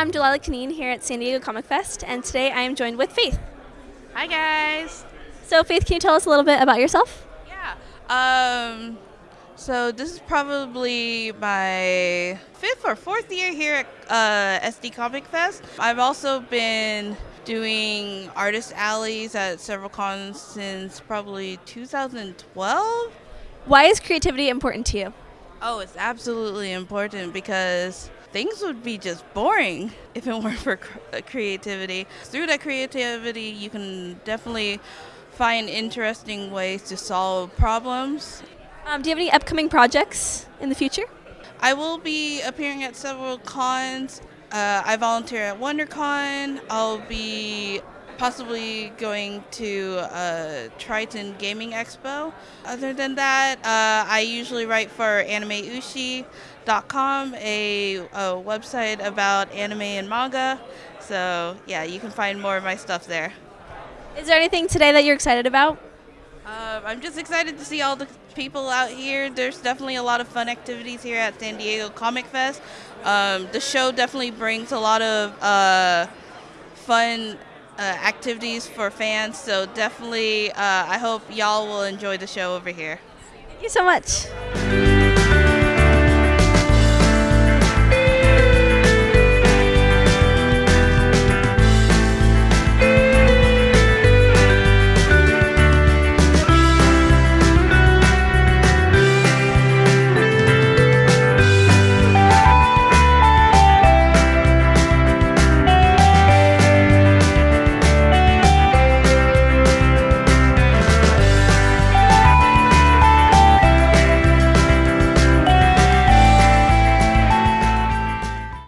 I'm Delilah Kaneen here at San Diego Comic Fest, and today I am joined with Faith. Hi guys. So, Faith, can you tell us a little bit about yourself? Yeah. Um. So this is probably my fifth or fourth year here at uh, SD Comic Fest. I've also been doing artist alleys at several cons since probably 2012. Why is creativity important to you? Oh, it's absolutely important because things would be just boring if it weren't for creativity. Through that creativity, you can definitely find interesting ways to solve problems. Um, do you have any upcoming projects in the future? I will be appearing at several cons. Uh, I volunteer at WonderCon. I'll be possibly going to uh, Triton Gaming Expo. Other than that, uh, I usually write for AnimeUshi.com, a, a website about anime and manga. So, yeah, you can find more of my stuff there. Is there anything today that you're excited about? Uh, I'm just excited to see all the people out here. There's definitely a lot of fun activities here at San Diego Comic Fest. Um, the show definitely brings a lot of uh, fun activities for fans. So definitely, uh, I hope y'all will enjoy the show over here. Thank you so much.